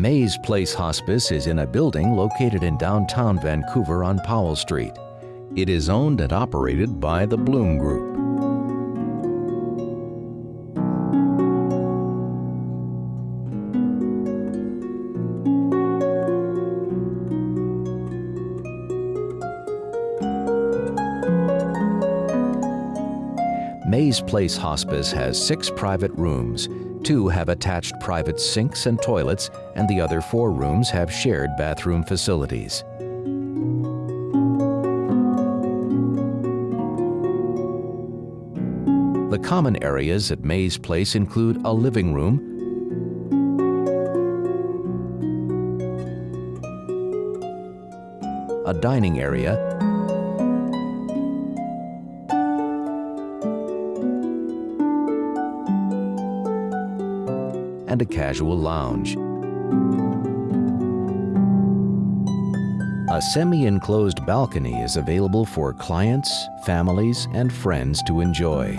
Mays Place Hospice is in a building located in downtown Vancouver on Powell Street. It is owned and operated by the Bloom Group. Mays Place Hospice has six private rooms. Two have attached private sinks and toilets, and the other four rooms have shared bathroom facilities. The common areas at Mays Place include a living room, a dining area, and a casual lounge. A semi-enclosed balcony is available for clients, families, and friends to enjoy.